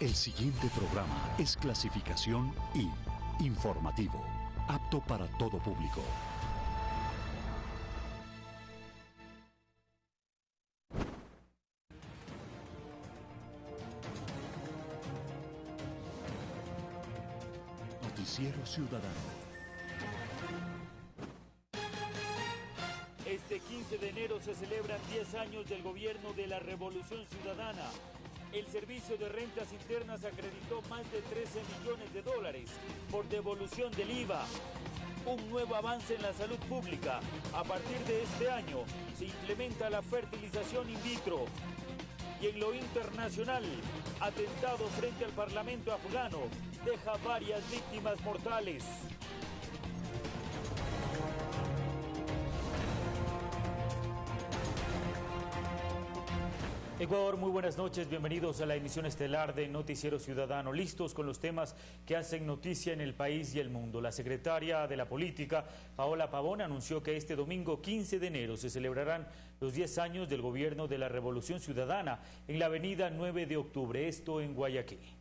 El siguiente programa es clasificación I, informativo, apto para todo público. Noticiero Ciudadano. Este 15 de enero se celebran 10 años del gobierno de la Revolución Ciudadana. El Servicio de Rentas Internas acreditó más de 13 millones de dólares por devolución del IVA. Un nuevo avance en la salud pública. A partir de este año se implementa la fertilización in vitro. Y en lo internacional, atentado frente al Parlamento afgano deja varias víctimas mortales. Ecuador, muy buenas noches, bienvenidos a la emisión estelar de Noticiero Ciudadano, listos con los temas que hacen noticia en el país y el mundo. La secretaria de la Política, Paola Pavón, anunció que este domingo 15 de enero se celebrarán los 10 años del gobierno de la Revolución Ciudadana en la avenida 9 de octubre, esto en Guayaquil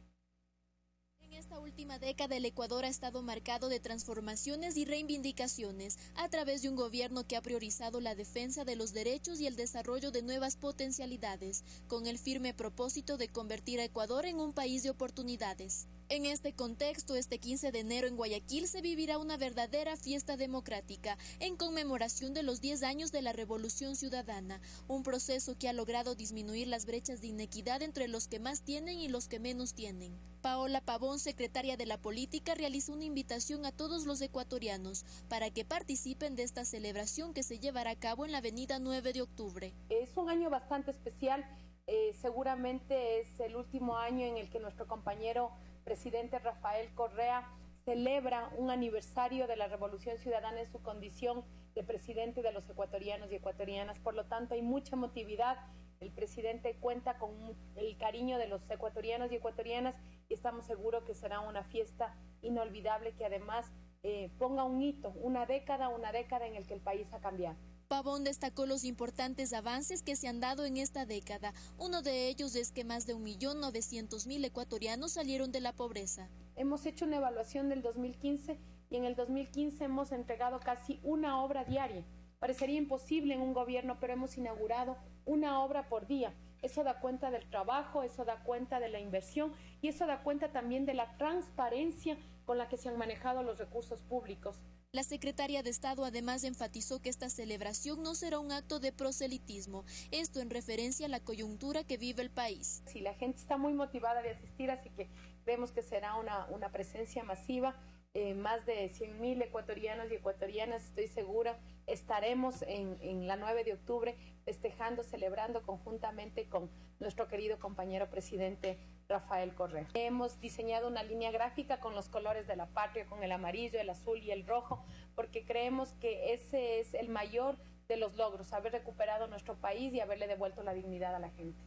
esta última década el Ecuador ha estado marcado de transformaciones y reivindicaciones a través de un gobierno que ha priorizado la defensa de los derechos y el desarrollo de nuevas potencialidades, con el firme propósito de convertir a Ecuador en un país de oportunidades. En este contexto, este 15 de enero en Guayaquil se vivirá una verdadera fiesta democrática en conmemoración de los 10 años de la Revolución Ciudadana, un proceso que ha logrado disminuir las brechas de inequidad entre los que más tienen y los que menos tienen. Paola Pavón, secretaria de la Política, realizó una invitación a todos los ecuatorianos para que participen de esta celebración que se llevará a cabo en la avenida 9 de octubre. Es un año bastante especial, eh, seguramente es el último año en el que nuestro compañero presidente Rafael Correa celebra un aniversario de la Revolución Ciudadana en su condición de presidente de los ecuatorianos y ecuatorianas. Por lo tanto, hay mucha motividad. El presidente cuenta con el cariño de los ecuatorianos y ecuatorianas y estamos seguros que será una fiesta inolvidable que además eh, ponga un hito, una década, una década en el que el país ha cambiado. Pavón destacó los importantes avances que se han dado en esta década. Uno de ellos es que más de 1.900.000 ecuatorianos salieron de la pobreza. Hemos hecho una evaluación del 2015 y en el 2015 hemos entregado casi una obra diaria. Parecería imposible en un gobierno, pero hemos inaugurado una obra por día. Eso da cuenta del trabajo, eso da cuenta de la inversión y eso da cuenta también de la transparencia con la que se han manejado los recursos públicos. La secretaria de Estado además enfatizó que esta celebración no será un acto de proselitismo, esto en referencia a la coyuntura que vive el país. Sí, la gente está muy motivada de asistir, así que creemos que será una, una presencia masiva. Eh, más de 100.000 ecuatorianos y ecuatorianas, estoy segura, estaremos en, en la 9 de octubre festejando, celebrando conjuntamente con nuestro querido compañero presidente Rafael Correa. Hemos diseñado una línea gráfica con los colores de la patria, con el amarillo, el azul y el rojo, porque creemos que ese es el mayor de los logros, haber recuperado nuestro país y haberle devuelto la dignidad a la gente.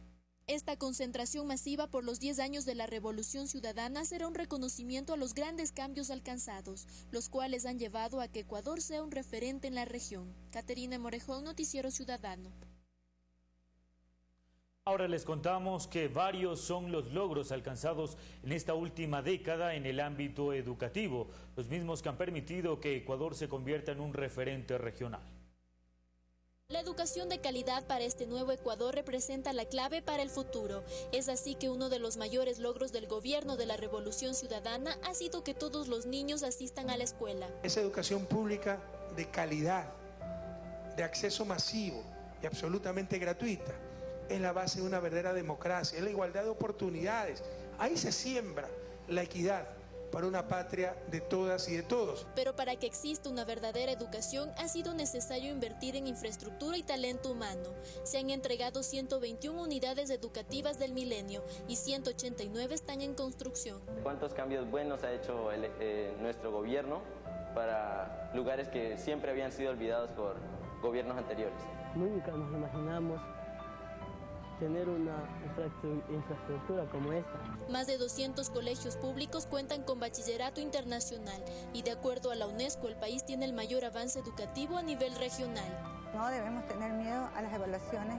Esta concentración masiva por los 10 años de la Revolución Ciudadana será un reconocimiento a los grandes cambios alcanzados, los cuales han llevado a que Ecuador sea un referente en la región. Caterina Morejón, Noticiero Ciudadano. Ahora les contamos que varios son los logros alcanzados en esta última década en el ámbito educativo, los mismos que han permitido que Ecuador se convierta en un referente regional. La educación de calidad para este nuevo Ecuador representa la clave para el futuro. Es así que uno de los mayores logros del gobierno de la Revolución Ciudadana ha sido que todos los niños asistan a la escuela. Esa educación pública de calidad, de acceso masivo y absolutamente gratuita es la base de una verdadera democracia, es la igualdad de oportunidades. Ahí se siembra la equidad para una patria de todas y de todos. Pero para que exista una verdadera educación ha sido necesario invertir en infraestructura y talento humano. Se han entregado 121 unidades educativas del milenio y 189 están en construcción. ¿Cuántos cambios buenos ha hecho eh, nuestro gobierno para lugares que siempre habían sido olvidados por gobiernos anteriores? Nunca nos imaginamos tener una infraestructura como esta. Más de 200 colegios públicos cuentan con bachillerato internacional y de acuerdo a la UNESCO el país tiene el mayor avance educativo a nivel regional. No debemos tener miedo a las evaluaciones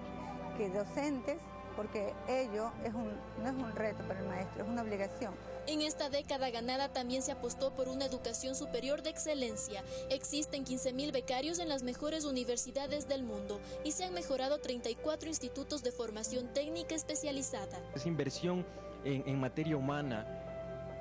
que docentes porque ello es un, no es un reto para el maestro, es una obligación. En esta década ganada también se apostó por una educación superior de excelencia. Existen 15.000 becarios en las mejores universidades del mundo y se han mejorado 34 institutos de formación técnica especializada. Esa inversión en, materia humana,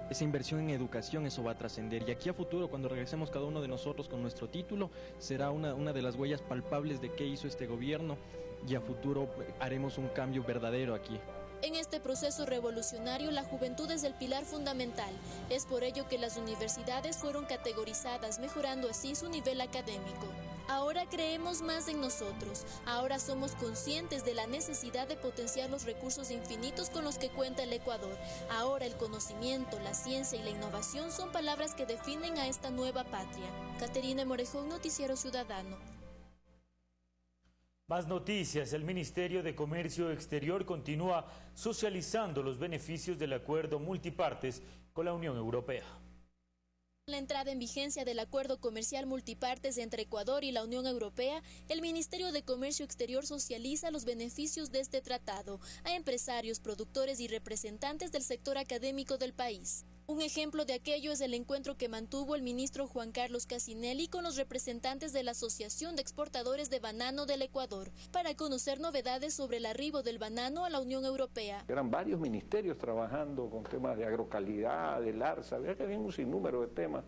esa inversión en educación, eso va a trascender. Y aquí a futuro, cuando regresemos cada uno de nosotros con nuestro título, será una, una de las huellas palpables de qué hizo este gobierno y a futuro haremos un cambio verdadero aquí. En este proceso revolucionario, la juventud es el pilar fundamental. Es por ello que las universidades fueron categorizadas, mejorando así su nivel académico. Ahora creemos más en nosotros, ahora somos conscientes de la necesidad de potenciar los recursos infinitos con los que cuenta el Ecuador. Ahora el conocimiento, la ciencia y la innovación son palabras que definen a esta nueva patria. Caterina Morejón, Noticiero Ciudadano. Más noticias. El Ministerio de Comercio Exterior continúa socializando los beneficios del acuerdo multipartes con la Unión Europea. La entrada en vigencia del acuerdo comercial multipartes entre Ecuador y la Unión Europea, el Ministerio de Comercio Exterior socializa los beneficios de este tratado a empresarios, productores y representantes del sector académico del país. Un ejemplo de aquello es el encuentro que mantuvo el ministro Juan Carlos Casinelli con los representantes de la Asociación de Exportadores de Banano del Ecuador para conocer novedades sobre el arribo del banano a la Unión Europea. Eran varios ministerios trabajando con temas de agrocalidad, del ARSA, había que había un sinnúmero de temas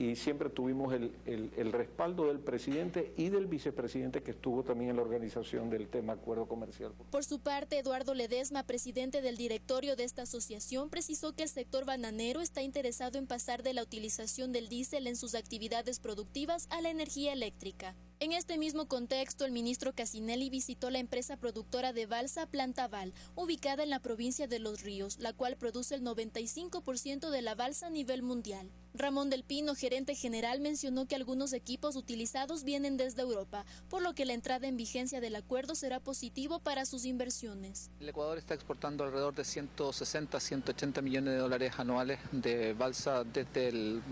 y siempre tuvimos el, el, respaldo del presidente y del vicepresidente que estuvo también en la organización del tema acuerdo comercial. Por su parte, Eduardo Ledesma, presidente del directorio de esta asociación, precisó que el sector bananero está interesado en pasar de la utilización del diésel en sus actividades productivas a la energía eléctrica. En este mismo contexto, el ministro Casinelli visitó la empresa productora de balsa Plantaval, ubicada en la provincia de Los Ríos, la cual produce el 95% de la balsa a nivel mundial. Ramón del Pino, gerente general, mencionó que algunos equipos utilizados vienen desde Europa, por lo que la entrada en vigencia del acuerdo será positivo para sus inversiones. El Ecuador está exportando alrededor de 160, 180 millones de dólares anuales de balsa desde el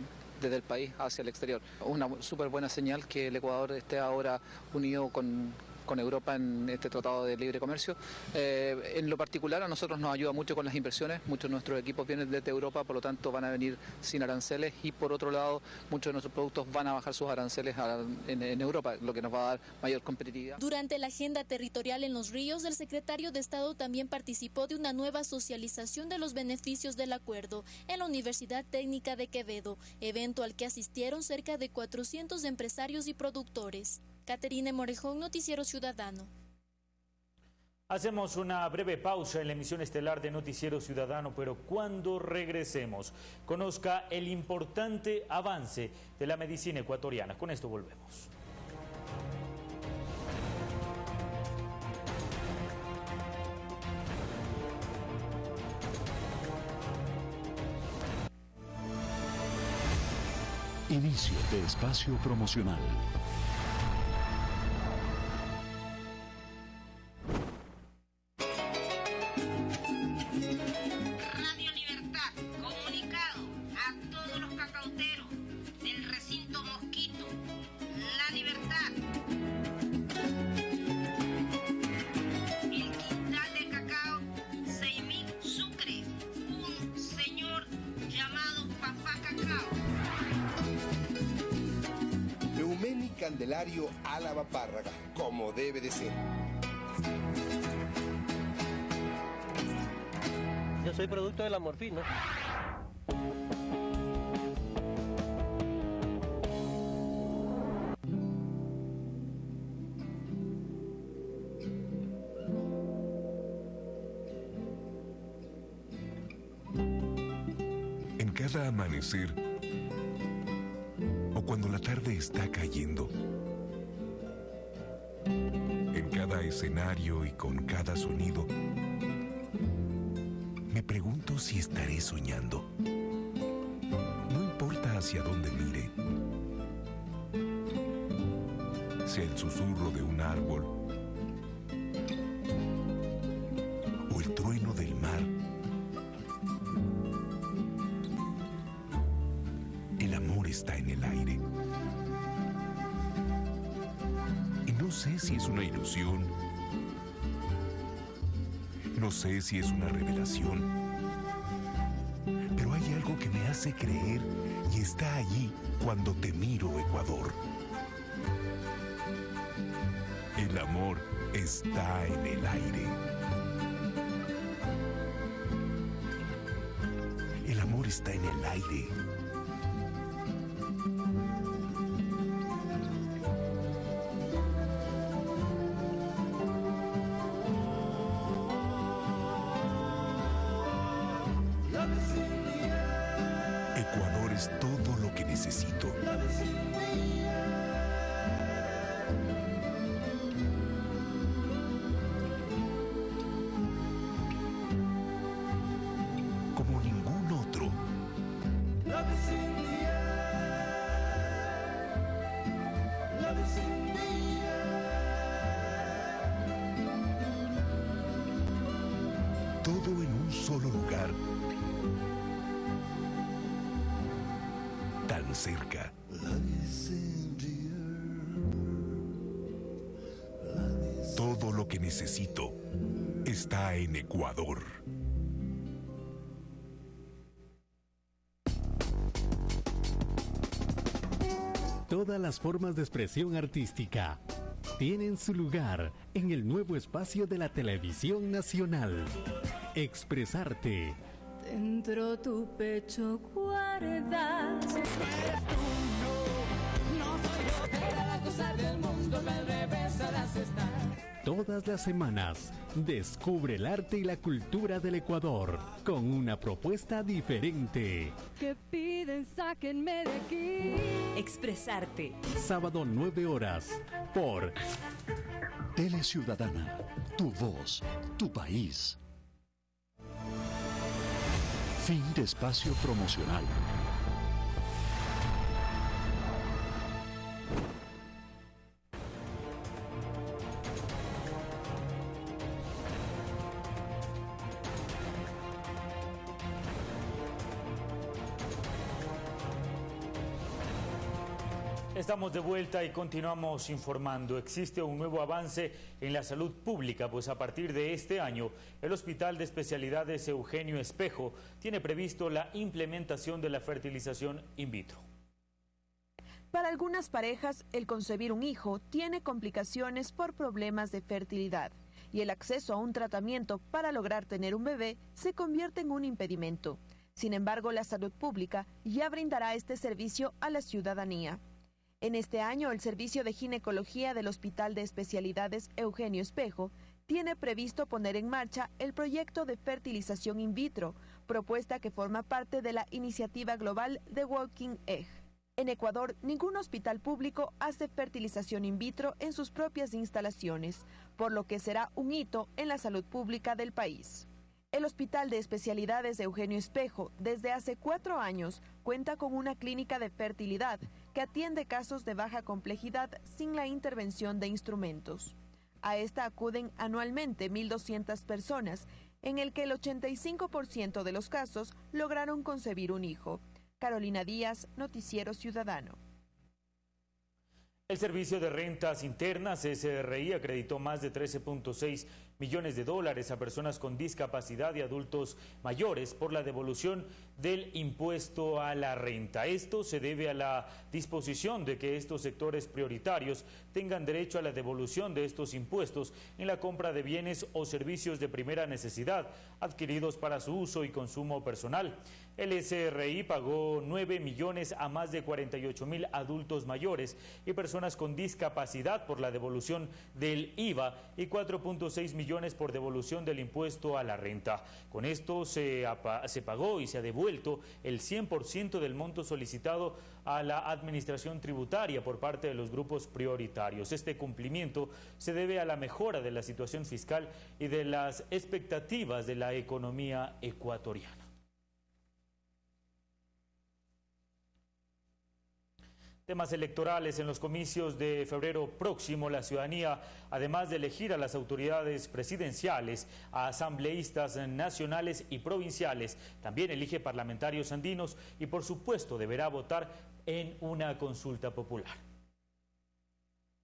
desde el país hacia el exterior. Una súper buena señal que el Ecuador esté ahora unido con, con Europa en este tratado de libre comercio. Eh, en lo particular a nosotros nos ayuda mucho con las inversiones, muchos de nuestros equipos vienen desde Europa, por lo tanto van a venir sin aranceles y por otro lado muchos de nuestros productos van a bajar sus aranceles en, Europa, lo que nos va a dar mayor competitividad. Durante la agenda territorial en los ríos, el secretario de Estado también participó de una nueva socialización de los beneficios del acuerdo en la Universidad Técnica de Quevedo, evento al que asistieron cerca de 400 empresarios y productores. Caterine Morejón, Noticiero Ciudadano. Hacemos una breve pausa en la emisión estelar de Noticiero Ciudadano, pero cuando regresemos, conozca el importante avance de la medicina ecuatoriana. Con esto volvemos. Inicio de espacio promocional. Candelario Álava Párraga, como debe de ser. Yo soy producto de la morfina. En cada amanecer cada escenario y con cada sonido, me pregunto si estaré soñando. No importa hacia dónde mire, sea el susurro de un árbol si es una revelación, pero hay algo que me hace creer y está allí cuando te miro, Ecuador. El amor está en el aire. El amor está en el aire. Todo lo que necesito está en Ecuador. Todas las formas de expresión artística tienen su lugar en el nuevo espacio de la televisión nacional. Expresarte. Dentro tu pecho guardas. Todas las semanas, descubre el arte y la cultura del Ecuador con una propuesta diferente. Que piden, sáquenme de aquí. Expresarte. Sábado 9 horas por Tele Ciudadana, tu voz, tu país. Fin de espacio promocional. Estamos de vuelta y continuamos informando. Existe un nuevo avance en la salud pública, pues a partir de este año, el Hospital de Especialidades Eugenio Espejo tiene previsto la implementación de la fertilización in vitro. Para algunas parejas, el concebir un hijo tiene complicaciones por problemas de fertilidad y el acceso a un tratamiento para lograr tener un bebé se convierte en un impedimento. Sin embargo, la salud pública ya brindará este servicio a la ciudadanía. En este año, el Servicio de Ginecología del Hospital de Especialidades Eugenio Espejo tiene previsto poner en marcha el proyecto de fertilización in vitro, propuesta que forma parte de la iniciativa global de Walking Egg. En Ecuador, ningún hospital público hace fertilización in vitro en sus propias instalaciones, por lo que será un hito en la salud pública del país. El Hospital de Especialidades Eugenio Espejo, desde hace cuatro años, cuenta con una clínica de fertilidad que atiende casos de baja complejidad sin la intervención de instrumentos. A esta acuden anualmente 1.200 personas, en el que el 85% de los casos lograron concebir un hijo. Carolina Díaz, Noticiero Ciudadano. El Servicio de Rentas Internas, SRI, acreditó más de 13.6 millones de dólares a personas con discapacidad y adultos mayores por la devolución del impuesto a la renta. Esto se debe a la disposición de que estos sectores prioritarios tengan derecho a la devolución de estos impuestos en la compra de bienes o servicios de primera necesidad adquiridos para su uso y consumo personal. El SRI pagó 9 millones a más de 48 mil adultos mayores y personas con discapacidad por la devolución del IVA y 4.6 millones por devolución del impuesto a la renta. Con esto se, se pagó y se ha devuelto el 100% del monto solicitado a la administración tributaria por parte de los grupos prioritarios. Este cumplimiento se debe a la mejora de la situación fiscal y de las expectativas de la economía ecuatoriana. Temas electorales en los comicios de febrero próximo, la ciudadanía, además de elegir a las autoridades presidenciales, a asambleístas nacionales y provinciales, también elige parlamentarios andinos y por supuesto deberá votar en una consulta popular.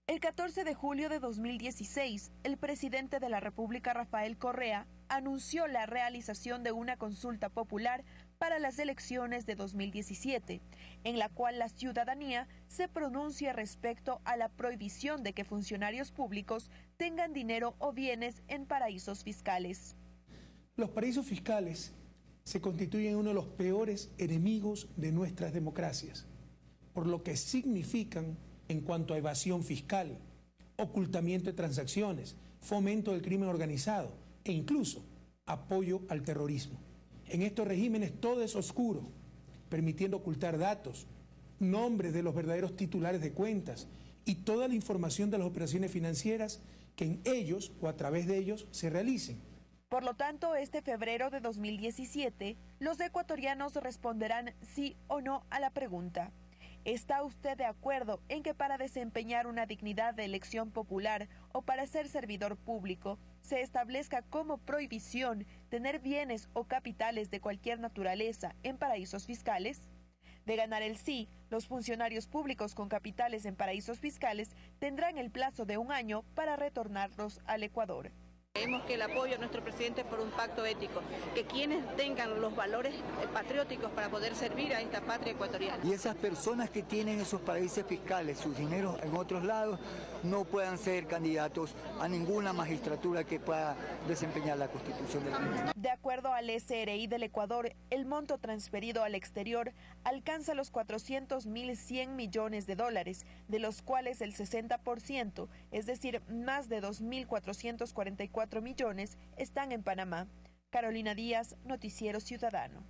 El 14 de julio de 2016, el presidente de la República, Rafael Correa, anunció la realización de una consulta popular para las elecciones de 2017, en la cual la ciudadanía se pronuncia respecto a la prohibición de que funcionarios públicos tengan dinero o bienes en paraísos fiscales. Los paraísos fiscales se constituyen uno de los peores enemigos de nuestras democracias, por lo que significan en cuanto a evasión fiscal, ocultamiento de transacciones, fomento del crimen organizado e incluso apoyo al terrorismo. En estos regímenes todo es oscuro, permitiendo ocultar datos, nombres de los verdaderos titulares de cuentas y toda la información de las operaciones financieras que en ellos o a través de ellos se realicen. Por lo tanto, este febrero de 2017, los ecuatorianos responderán sí o no a la pregunta. ¿Está usted de acuerdo en que para desempeñar una dignidad de elección popular o para ser servidor público se establezca como prohibición tener bienes o capitales de cualquier naturaleza en paraísos fiscales? De ganar el sí, los funcionarios públicos con capitales en paraísos fiscales tendrán el plazo de un año para retornarlos al Ecuador. Creemos que el apoyo a nuestro presidente es por un pacto ético, que quienes tengan los valores eh, patrióticos para poder servir a esta patria ecuatoriana. Y esas personas que tienen esos paraísos fiscales, sus dineros en otros lados, no puedan ser candidatos a ninguna magistratura que pueda desempeñar la constitución del país. De acuerdo al SRI del Ecuador, el monto transferido al exterior alcanza los 400.100 millones de dólares, de los cuales el 60%, es decir, más de 2.444 millones están en Panamá. Carolina Díaz, Noticiero Ciudadano.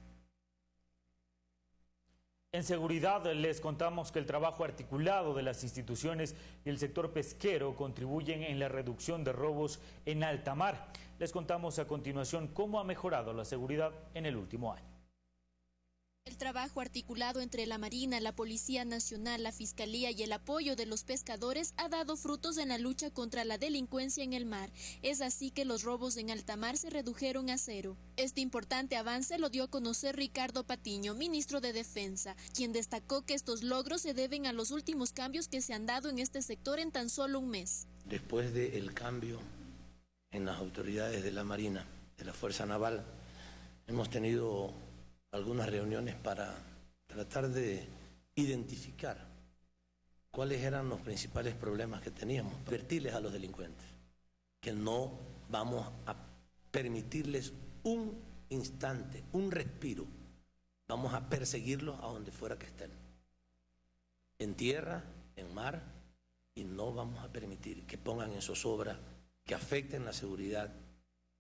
En seguridad les contamos que el trabajo articulado de las instituciones y el sector pesquero contribuyen en la reducción de robos en alta mar. Les contamos a continuación cómo ha mejorado la seguridad en el último año. El trabajo articulado entre la Marina, la Policía Nacional, la Fiscalía y el apoyo de los pescadores ha dado frutos en la lucha contra la delincuencia en el mar. Es así que los robos en alta mar se redujeron a cero. Este importante avance lo dio a conocer Ricardo Patiño, ministro de Defensa, quien destacó que estos logros se deben a los últimos cambios que se han dado en este sector en tan solo un mes. Después del cambio en las autoridades de la Marina, de la Fuerza Naval, hemos tenido algunas reuniones para tratar de identificar cuáles eran los principales problemas que teníamos, advertirles a los delincuentes que no vamos a permitirles un instante, un respiro, vamos a perseguirlos a donde fuera que estén, en tierra, en mar, y no vamos a permitir que pongan en zozobra, que afecten la seguridad,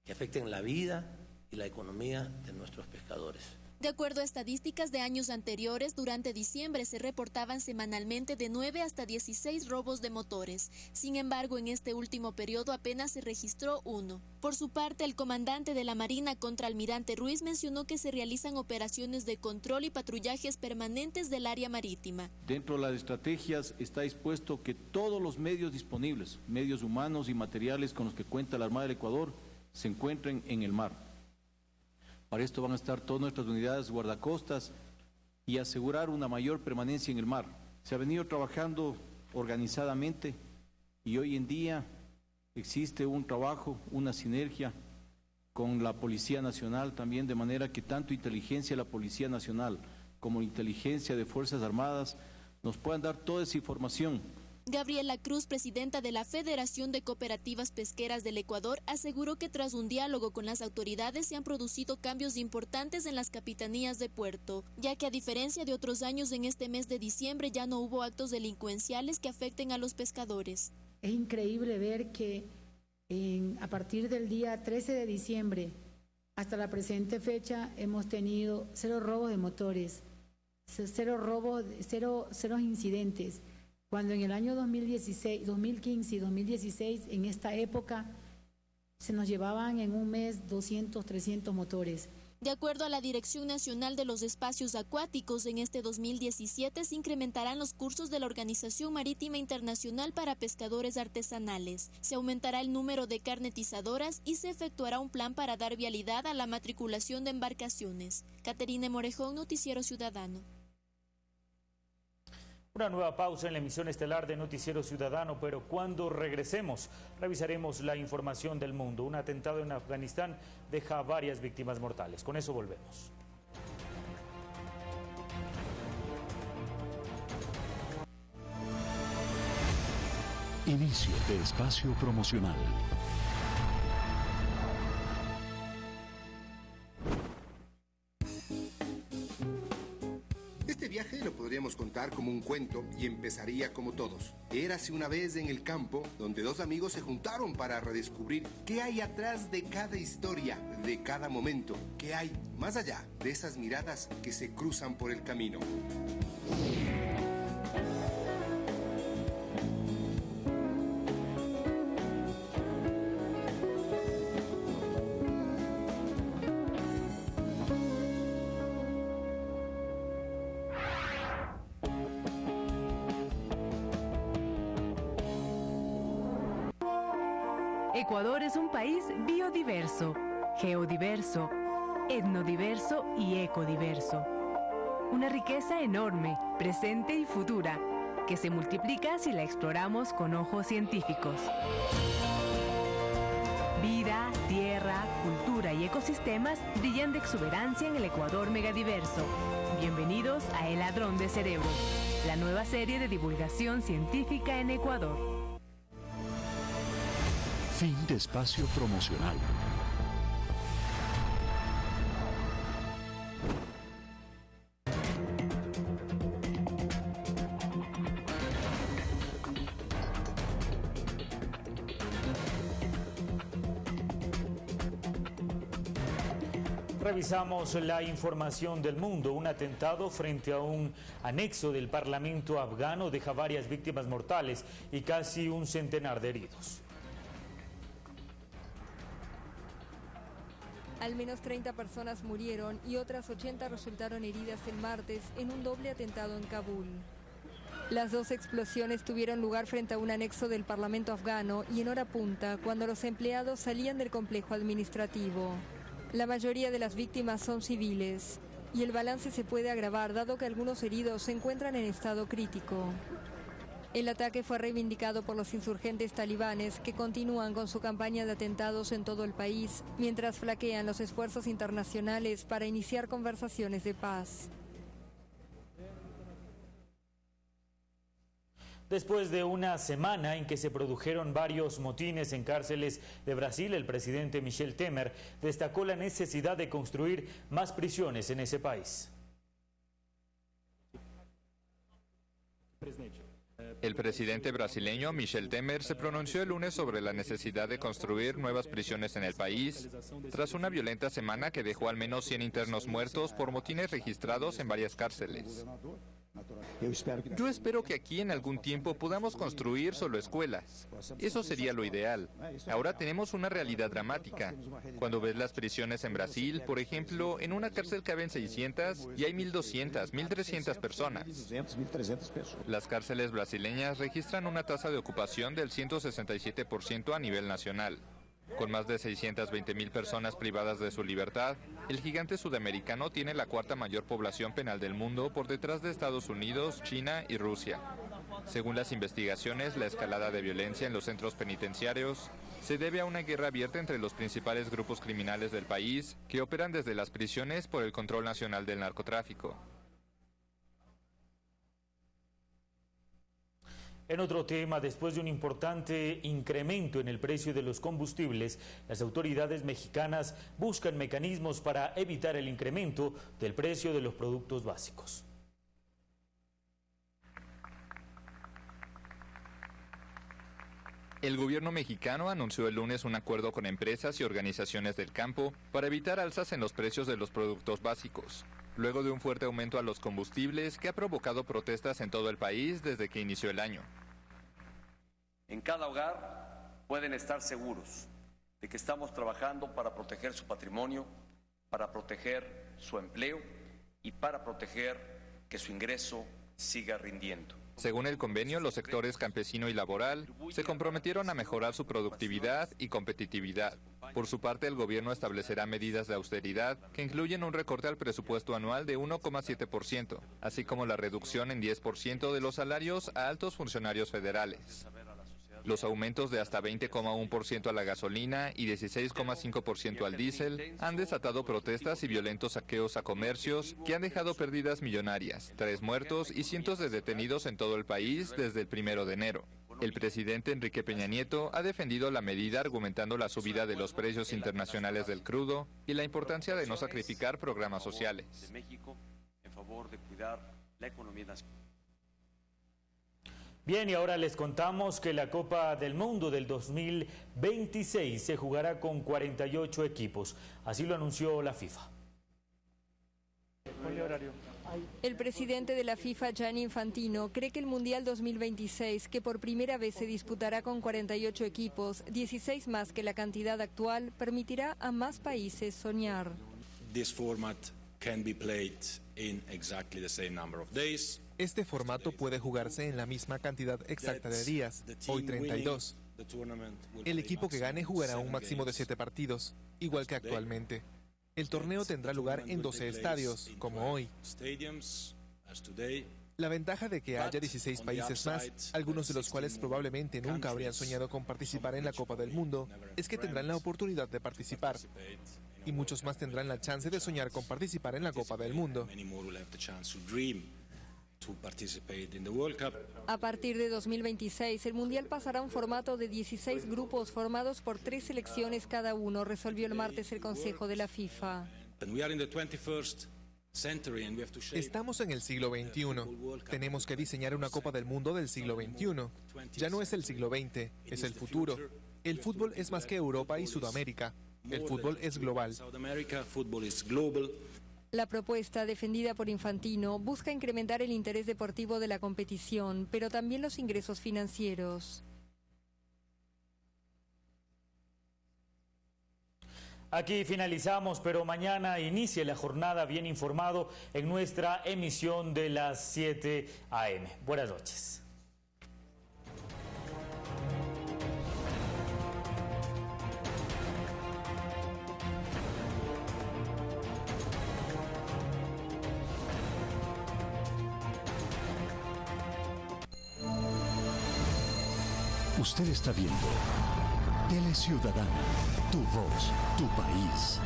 que afecten la vida y la economía de nuestros pescadores. De acuerdo a estadísticas de años anteriores, durante diciembre se reportaban semanalmente de 9 hasta 16 robos de motores. Sin embargo, en este último periodo apenas se registró uno. Por su parte, el comandante de la Marina contra Almirante Ruiz mencionó que se realizan operaciones de control y patrullajes permanentes del área marítima. Dentro de las estrategias está dispuesto que todos los medios disponibles, medios humanos y materiales con los que cuenta la Armada del Ecuador, se encuentren en el mar. Para esto van a estar todas nuestras unidades guardacostas y asegurar una mayor permanencia en el mar. Se ha venido trabajando organizadamente y hoy en día existe un trabajo, una sinergia con la Policía Nacional también, de manera que tanto inteligencia de la Policía Nacional como inteligencia de Fuerzas Armadas nos puedan dar toda esa información Gabriela Cruz, presidenta de la Federación de Cooperativas Pesqueras del Ecuador, aseguró que tras un diálogo con las autoridades se han producido cambios importantes en las capitanías de puerto, ya que a diferencia de otros años en este mes de diciembre ya no hubo actos delincuenciales que afecten a los pescadores. Es increíble ver que a partir del día 13 de diciembre hasta la presente fecha hemos tenido cero robos de motores, cero robos, cero, cero incidentes cuando en el año 2016, 2015 y 2016, en esta época, se nos llevaban en un mes 200, 300 motores. De acuerdo a la Dirección Nacional de los Espacios Acuáticos, en este 2017 se incrementarán los cursos de la Organización Marítima Internacional para Pescadores Artesanales. Se aumentará el número de carnetizadoras y se efectuará un plan para dar vialidad a la matriculación de embarcaciones. Caterine Morejón, Noticiero Ciudadano. Una nueva pausa en la emisión estelar de Noticiero Ciudadano, pero cuando regresemos revisaremos la información del mundo. Un atentado en Afganistán deja varias víctimas mortales. Con eso volvemos. Inicio de espacio promocional. Podríamos contar como un cuento y empezaría como todos. Érase una vez en el campo donde dos amigos se juntaron para redescubrir qué hay atrás de cada historia, de cada momento, qué hay más allá de esas miradas que se cruzan por el camino. Ecuador es un país biodiverso, geodiverso, etnodiverso y ecodiverso. Una riqueza enorme, presente y futura, que se multiplica si la exploramos con ojos científicos. Vida, tierra, cultura y ecosistemas brillan de exuberancia en el Ecuador megadiverso. Bienvenidos a El Ladrón de Cerebros, la nueva serie de divulgación científica en Ecuador. Fin de espacio promocional. Revisamos la información del mundo. Un atentado frente a un anexo del Parlamento afgano deja varias víctimas mortales y casi un centenar de heridos. Al menos 30 personas murieron y otras 80 resultaron heridas el martes en un doble atentado en Kabul. Las dos explosiones tuvieron lugar frente a un anexo del Parlamento afgano y en hora punta, cuando los empleados salían del complejo administrativo. La mayoría de las víctimas son civiles y el balance se puede agravar dado que algunos heridos se encuentran en estado crítico. El ataque fue reivindicado por los insurgentes talibanes que continúan con su campaña de atentados en todo el país, mientras flaquean los esfuerzos internacionales para iniciar conversaciones de paz. Después de una semana en que se produjeron varios motines en cárceles de Brasil, el presidente Michel Temer destacó la necesidad de construir más prisiones en ese país. El presidente brasileño Michel Temer se pronunció el lunes sobre la necesidad de construir nuevas prisiones en el país, tras una violenta semana que dejó al menos 100 internos muertos por motines registrados en varias cárceles. Yo espero que aquí en algún tiempo podamos construir solo escuelas. Eso sería lo ideal. Ahora tenemos una realidad dramática. Cuando ves las prisiones en Brasil, por ejemplo, en una cárcel caben 600 y hay 1.200, 1.300 personas. Las cárceles brasileñas registran una tasa de ocupación del 167% a nivel nacional. Con más de 620 mil personas privadas de su libertad, el gigante sudamericano tiene la cuarta mayor población penal del mundo por detrás de Estados Unidos, China y Rusia. Según las investigaciones, la escalada de violencia en los centros penitenciarios se debe a una guerra abierta entre los principales grupos criminales del país que operan desde las prisiones por el control nacional del narcotráfico. En otro tema, después de un importante incremento en el precio de los combustibles, las autoridades mexicanas buscan mecanismos para evitar el incremento del precio de los productos básicos. El gobierno mexicano anunció el lunes un acuerdo con empresas y organizaciones del campo para evitar alzas en los precios de los productos básicos, luego de un fuerte aumento a los combustibles que ha provocado protestas en todo el país desde que inició el año. En cada hogar pueden estar seguros de que estamos trabajando para proteger su patrimonio, para proteger su empleo y para proteger que su ingreso siga rindiendo. Según el convenio, los sectores campesino y laboral se comprometieron a mejorar su productividad y competitividad. Por su parte, el gobierno establecerá medidas de austeridad que incluyen un recorte al presupuesto anual de 1,7%, así como la reducción en 10% de los salarios a altos funcionarios federales. Los aumentos de hasta 20,1% a la gasolina y 16,5% al diésel han desatado protestas y violentos saqueos a comercios que han dejado pérdidas millonarias, tres muertos y cientos de detenidos en todo el país desde el primero de enero. El presidente Enrique Peña Nieto ha defendido la medida argumentando la subida de los precios internacionales del crudo y la importancia de no sacrificar programas sociales. Bien, y ahora les contamos que la Copa del Mundo del 2026 se jugará con 48 equipos. Así lo anunció la FIFA. El presidente de la FIFA, Gianni Infantino, cree que el Mundial 2026, que por primera vez se disputará con 48 equipos, 16 más que la cantidad actual, permitirá a más países soñar. This format can be played in exactly the same number of days. Este formato puede jugarse en la misma cantidad exacta de días, hoy 32. El equipo que gane jugará un máximo de 7 partidos, igual que actualmente. El torneo tendrá lugar en 12 estadios, como hoy. La ventaja de que haya 16 países más, algunos de los cuales probablemente nunca habrían soñado con participar en la Copa del Mundo, es que tendrán la oportunidad de participar. Y muchos más tendrán la chance de soñar con participar en la Copa del Mundo. A partir de 2026, el Mundial pasará a un formato de 16 grupos formados por tres selecciones cada uno, resolvió el martes el Consejo de la FIFA. Estamos en el siglo XXI. Tenemos que diseñar una Copa del Mundo del siglo XXI. Ya no es el siglo XX, es el futuro. El fútbol es más que Europa y Sudamérica. El fútbol es global. La propuesta, defendida por Infantino, busca incrementar el interés deportivo de la competición, pero también los ingresos financieros. Aquí finalizamos, pero mañana inicia la jornada bien informado en nuestra emisión de las 7 a.m. Buenas noches. Usted está viendo Tele Ciudadana, tu voz, tu país.